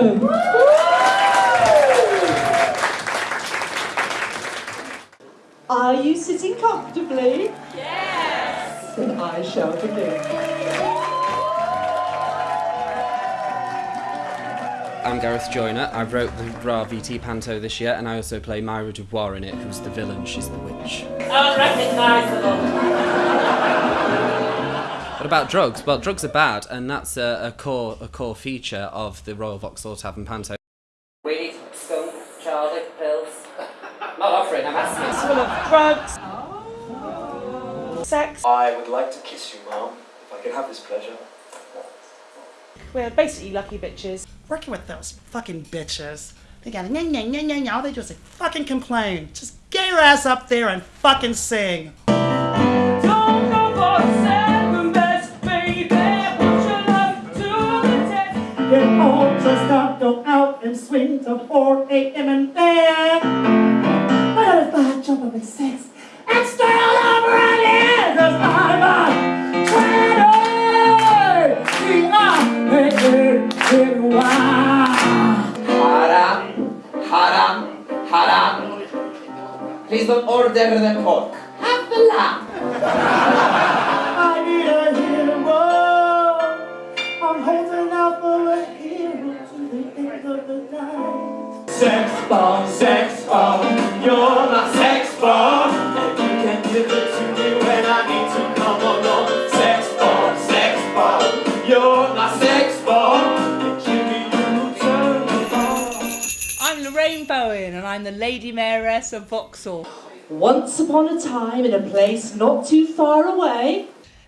Are you sitting comfortably? Yes! Then I shall begin. I'm Gareth Joyner. I wrote the RVT Panto this year, and I also play Myra Dubois in it, who's the villain. She's the witch. Oh, Unrecognisable. What about drugs? Well, drugs are bad, and that's a, a core a core feature of the Royal Vauxhall Tavern Panto. Weed, skunk, Charlie, pills. Not offering, I'm asking. Full of drugs. Sex. I would like to kiss you, Mom, if I could have this pleasure. We're basically lucky bitches. Working with those fucking bitches. They got nya nya nya nya nya. All they do is like fucking complain. Just get your ass up there and fucking sing. Till 4 a.m. and I gotta find jump up at 6 and start all over again cause I'm a traitor Haram, haram, haram. Please don't order the pork. Have the lamb. I'm the Lady Mayoress of Vauxhall. Once upon a time in a place not too far away.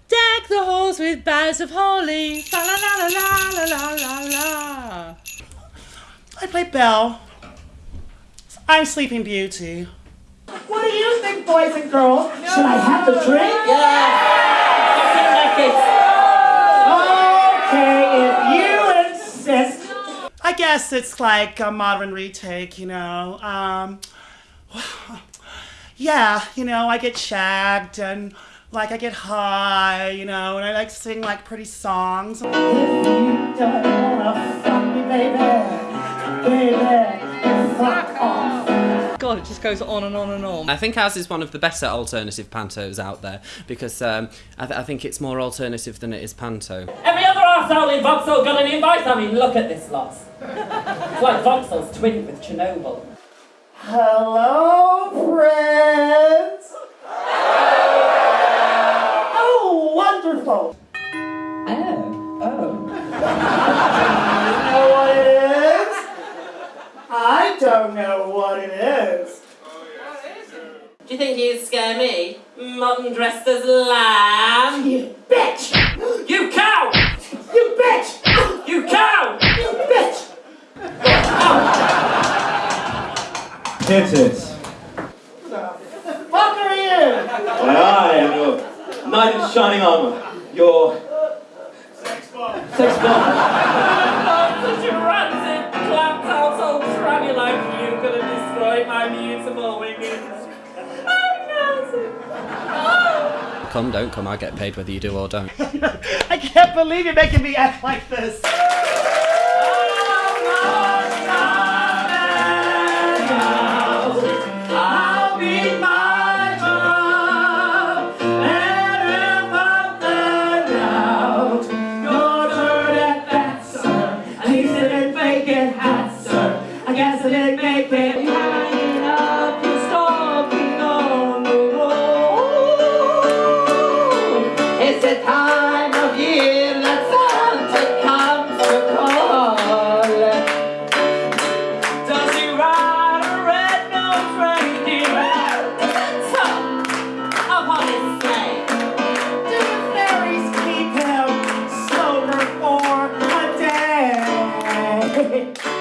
Deck the halls with boughs of holly. La la la la la la la la. I play Belle. I'm Sleeping Beauty. What do you think, boys and girls? Should I have the drink? Yeah! Okay, guess it's like a modern retake, you know. Um, yeah, you know, I get shagged and like I get high, you know, and I like sing like pretty songs. If you don't wanna fuck me, baby, baby, fuck off. God, it just goes on and on and on. I think ours is one of the better alternative pantos out there because um, I, th- I think it's more alternative than it is panto. Every other arsehole in Vauxhall got an invite. I mean, look at this lot. It's like Vauxhall's twin with Chernobyl. Hello, friends. I don't know what it is. Do you think he'd scare me? Mutton dressed as lamb. You bitch! You cow! You bitch! You cow! You bitch! Titties. Fuck are you? Why, I am your knight in shining armor. Your. Sex bomb. Sex bomb. Destroyed my beautiful wings. Come, don't come, I get paid whether you do or don't. I can't believe you're making me act like this. I'll be my drum, and if It's the time of year that Santa comes to call. Does he ride a red-nosed reindeer Santa upon his sleigh? Do the fairies keep him sober for a day?